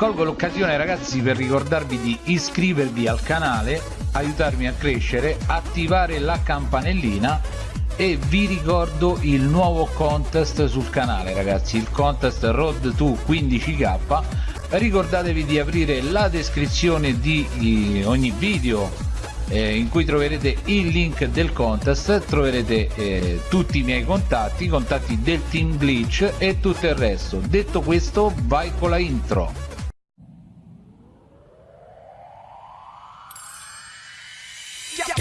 colgo l'occasione ragazzi per ricordarvi di iscrivervi al canale aiutarmi a crescere attivare la campanellina e vi ricordo il nuovo contest sul canale ragazzi il contest road to 15k ricordatevi di aprire la descrizione di ogni video eh, in cui troverete il link del contest troverete eh, tutti i miei contatti i contatti del team glitch e tutto il resto. Detto questo vai con la intro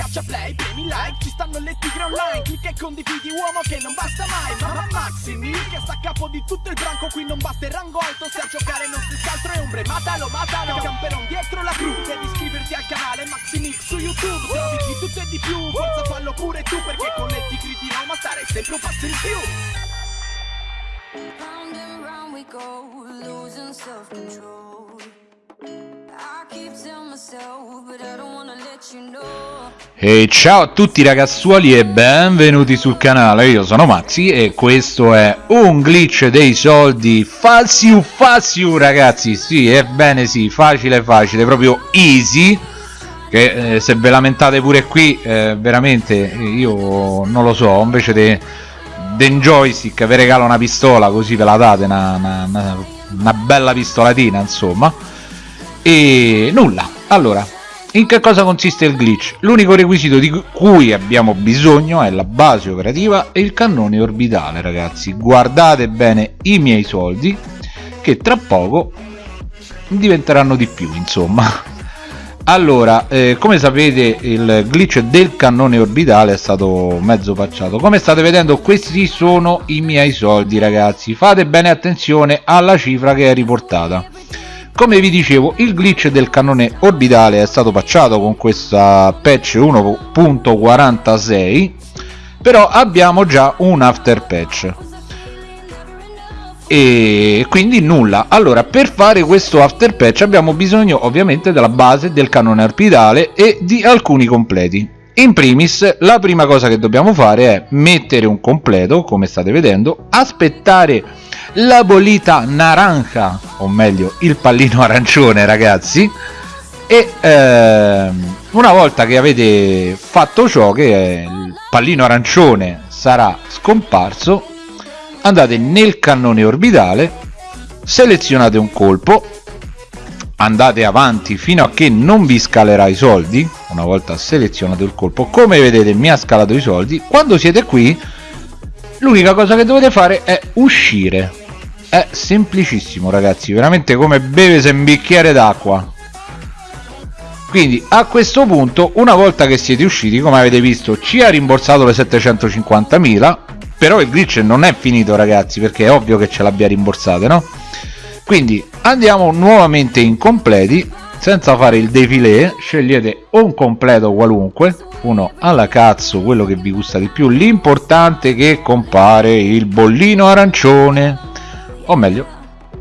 Schiaccia play, premi like, ci stanno le tigre online Clicca e condividi uomo che non basta mai Mamma Maximi, che sta a capo di tutto il branco Qui non basta il rango alto, se a giocare non si scaltro e ombre Matalo, matalo, camperon dietro la cru Devi iscriverti al canale Maximix su YouTube Trovi di tutto e di più, forza fallo pure tu Perché con le tigre di Roma stare sempre un passo in più. Round and round we go, losing self-control e ciao a tutti ragazzuoli e benvenuti sul canale, io sono Maxi e questo è un glitch dei soldi. Faziu Faziu ragazzi, sì, ebbene sì, facile facile, proprio easy. Che eh, se ve lamentate pure qui, eh, veramente io non lo so, invece di un joystick vi regalo una pistola così ve la date, una, una, una bella pistolatina insomma e nulla. Allora in che cosa consiste il glitch? L'unico requisito di cui abbiamo bisogno è la base operativa e il cannone orbitale ragazzi. Guardate bene i miei soldi che tra poco diventeranno di più insomma. Allora eh, come sapete il glitch del cannone orbitale è stato mezzo pacciato come state vedendo questi sono i miei soldi ragazzi. Fate bene attenzione alla cifra che è riportata come vi dicevo il glitch del cannone orbitale è stato patchato con questa patch 1.46 però abbiamo già un after patch. E quindi nulla. Allora per fare questo after patch abbiamo bisogno ovviamente della base del cannone orbitale e di alcuni completi in primis la prima cosa che dobbiamo fare è mettere un completo come state vedendo aspettare la bolita naranja o meglio il pallino arancione ragazzi. E ehm, una volta che avete fatto ciò che il pallino arancione sarà scomparso andate nel cannone orbitale selezionate un colpo andate avanti fino a che non vi scalerà i soldi una volta selezionato il colpo. Come vedete mi ha scalato i soldi. Quando siete qui l'unica cosa che dovete fare è uscire. È semplicissimo ragazzi. Veramente come beve un bicchiere d'acqua. Quindi a questo punto una volta che siete usciti come avete visto ci ha rimborsato le 750.000 però il glitch non è finito ragazzi perché è ovvio che ce l'abbia rimborsate no? Quindi andiamo nuovamente in completi senza fare il defilé scegliete un completo qualunque uno alla cazzo quello che vi gusta di più. L'importante è che compare il bollino arancione o meglio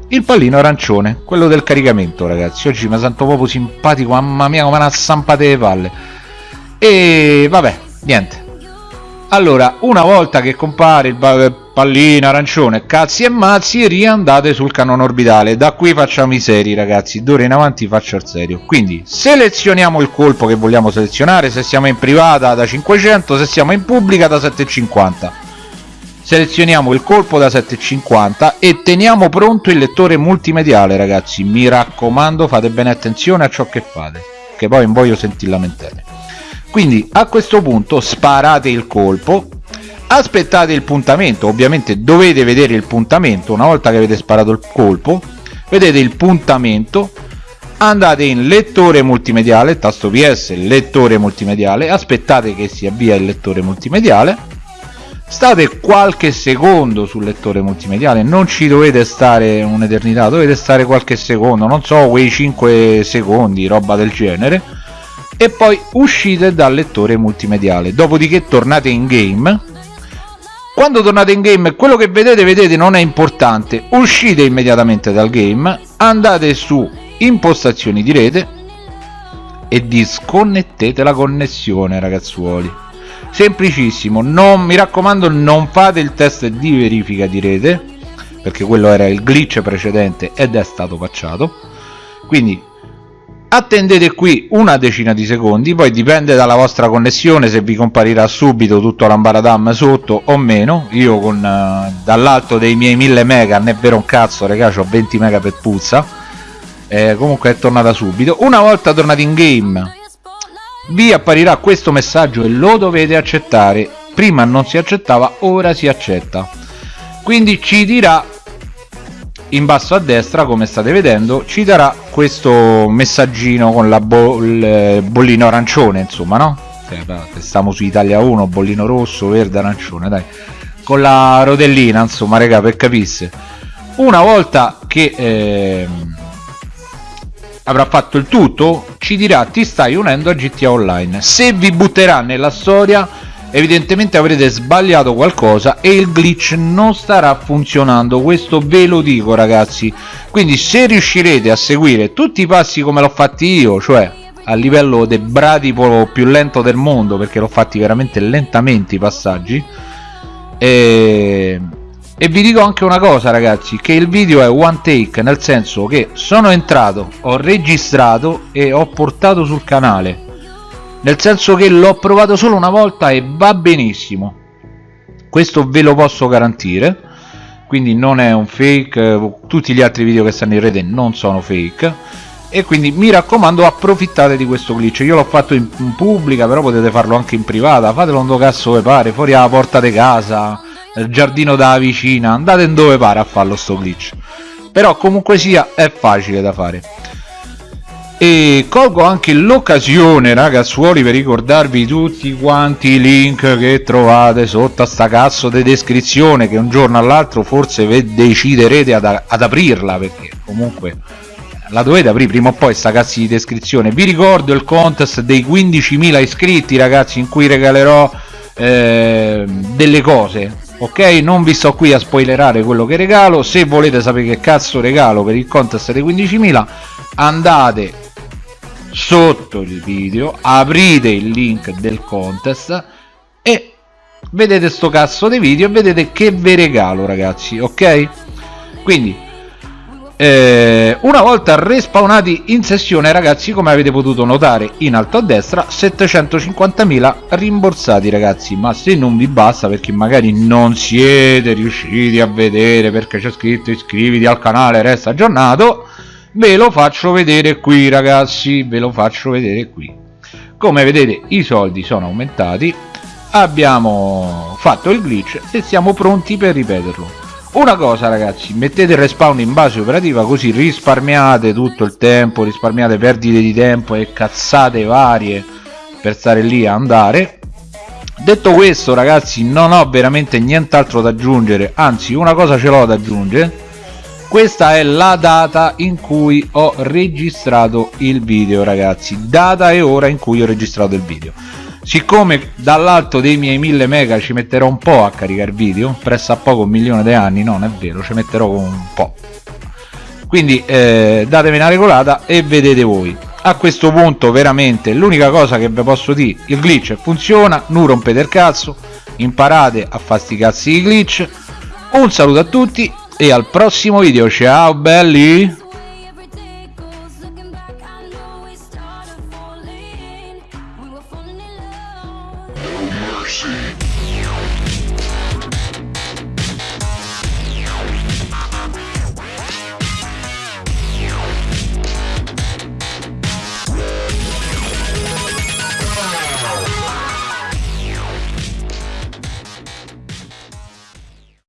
il pallino arancione quello del caricamento ragazzi. Oggi mi sento proprio simpatico mamma mia come una zampata di palle. E vabbè niente. Allora una volta che compare il pallino arancione cazzi e mazzi riandate sul cannone orbitale. Da qui facciamo i seri ragazzi. D'ora in avanti faccio il serio. Quindi selezioniamo il colpo che vogliamo selezionare. Se siamo in privata da 500 se siamo in pubblica da 750 selezioniamo il colpo da 750 e teniamo pronto il lettore multimediale ragazzi. Mi raccomando fate bene attenzione a ciò che fate che poi non voglio sentire lamentele. Quindi a questo punto sparate il colpo aspettate il puntamento ovviamente dovete vedere il puntamento una volta che avete sparato il colpo vedete il puntamento andate in lettore multimediale tasto ps lettore multimediale aspettate che si avvia il lettore multimediale state qualche secondo sul lettore multimediale non ci dovete stare un'eternità dovete stare qualche secondo non so quei 5 secondi roba del genere e poi uscite dal lettore multimediale. Dopodiché tornate in game quando tornate in game quello che vedete vedete non è importante. Uscite immediatamente dal game andate su impostazioni di rete e disconnettete la connessione ragazzuoli. Semplicissimo non mi raccomando non fate il test di verifica di rete perché quello era il glitch precedente ed è stato pacciato quindi attendete qui una decina di secondi poi dipende dalla vostra connessione se vi comparirà subito tutto l'ambaradam sotto o meno. Io con uh, dall'alto dei miei 1000 mega non è vero un cazzo raga ho 20 mega per puzza. Eh, comunque è tornata subito. Una volta tornati in game vi apparirà questo messaggio e lo dovete accettare. Prima non si accettava ora si accetta. Quindi ci dirà in basso a destra come state vedendo ci darà questo messaggino con la bo il bollino arancione insomma no? Stiamo su Italia 1 bollino rosso verde arancione dai. Con la rotellina insomma raga per capisse una volta che eh, avrà fatto il tutto ci dirà ti stai unendo a GTA Online. Se vi butterà nella storia evidentemente avrete sbagliato qualcosa e il glitch non starà funzionando questo ve lo dico ragazzi. Quindi se riuscirete a seguire tutti i passi come l'ho fatti io cioè a livello del bradipo più lento del mondo perché l'ho fatti veramente lentamente i passaggi e... e vi dico anche una cosa ragazzi che il video è one take nel senso che sono entrato ho registrato e ho portato sul canale nel senso che l'ho provato solo una volta e va benissimo. Questo ve lo posso garantire. Quindi non è un fake tutti gli altri video che stanno in rete non sono fake. E quindi mi raccomando approfittate di questo glitch. Io l'ho fatto in, pubblica però potete farlo anche in privata. Fatelo dove cazzo vi pare fuori alla porta di casa nel giardino da vicina. Andate in dove pare a farlo sto glitch. Però comunque sia è facile da fare e colgo anche l'occasione ragazzuoli per ricordarvi tutti quanti i link che trovate sotto a sta cazzo di descrizione che un giorno all'altro forse deciderete ad, ad, aprirla perché comunque la dovete aprire prima o poi sta cazzo di descrizione. Vi ricordo il contest dei 15.000 iscritti ragazzi in cui regalerò eh, delle cose ok? Non vi sto qui a spoilerare quello che regalo. Se volete sapere che cazzo regalo per il contest dei 15.000 andate sotto il video aprite il link del contest e vedete sto cazzo di video vedete che vi regalo ragazzi ok? Quindi eh, una volta respawnati in sessione ragazzi come avete potuto notare in alto a destra 750.000 rimborsati ragazzi. Ma se non vi basta perché magari non siete riusciti a vedere perché c'è scritto iscriviti al canale resta aggiornato ve lo faccio vedere qui ragazzi ve lo faccio vedere qui. Come vedete i soldi sono aumentati abbiamo fatto il glitch e siamo pronti per ripeterlo. Una cosa ragazzi mettete il respawn in base operativa così risparmiate tutto il tempo risparmiate perdite di tempo e cazzate varie per stare lì a andare. Detto questo ragazzi non ho veramente nient'altro da aggiungere anzi una cosa ce l'ho da aggiungere questa è la data in cui ho registrato il video ragazzi. Data e ora in cui ho registrato il video. Siccome dall'alto dei miei 1000 mega ci metterò un po' a caricare video presso a poco un milione di anni non è vero ci metterò un po' quindi eh, datemi una regolata e vedete voi. A questo punto veramente l'unica cosa che vi posso dire il glitch funziona non rompete il cazzo imparate a fare di glitch. Un saluto a tutti e al prossimo video. Ciao belli